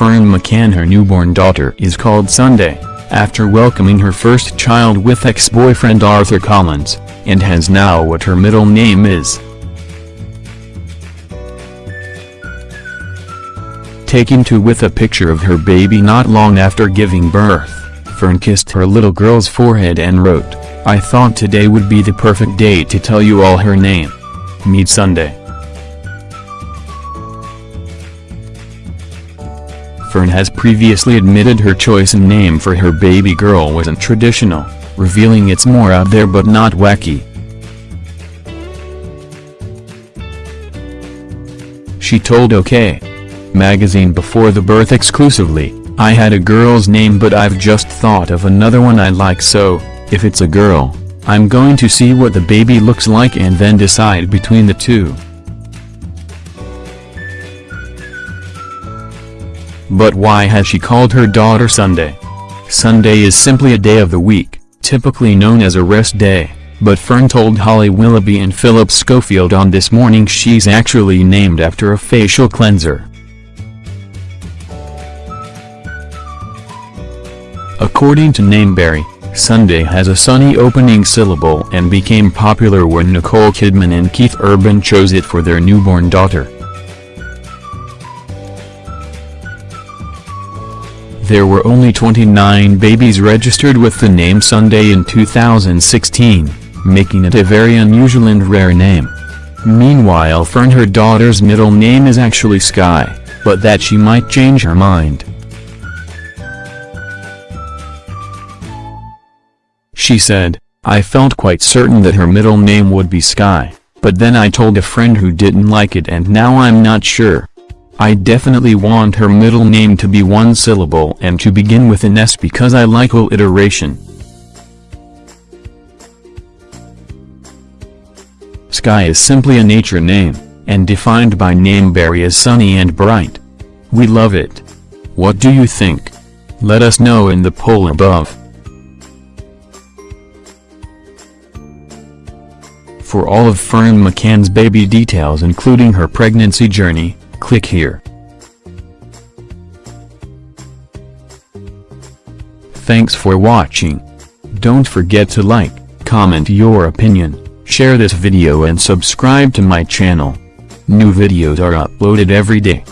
McCann her newborn daughter is called Sunday, after welcoming her first child with ex-boyfriend Arthur Collins, and has now what her middle name is. Taken to with a picture of her baby not long after giving birth, Ferne kissed her little girl's forehead and wrote, I thought today would be the perfect day to tell you all her name. Meet Sunday. Ferne has previously admitted her choice in name for her baby girl wasn't traditional, revealing it's more out there but not wacky. She told OK! Magazine before the birth exclusively, I had a girl's name but I've just thought of another one I like so, if it's a girl, I'm going to see what the baby looks like and then decide between the two. But why has she called her daughter Sunday? Sunday is simply a day of the week, typically known as a rest day, but Ferne told Holly Willoughby and Philip Schofield on This Morning she's actually named after a facial cleanser. According to Nameberry, Sunday has a sunny opening syllable and became popular when Nicole Kidman and Keith Urban chose it for their newborn daughter. There were only 29 babies registered with the name Sunday in 2016, making it a very unusual and rare name. Meanwhile Ferne her daughter's middle name is actually Sky, but that she might change her mind. She said, I felt quite certain that her middle name would be Sky, but then I told a friend who didn't like it and now I'm not sure. I definitely want her middle name to be one syllable and to begin with an S because I like alliteration. Sky is simply a nature name, and defined by Nameberry as sunny and bright. We love it. What do you think? Let us know in the poll above. For all of Ferne McCann's baby details including her pregnancy journey, Click here. Thanks for watching. Don't forget to like, comment your opinion, share this video and subscribe to my channel. New videos are uploaded every day.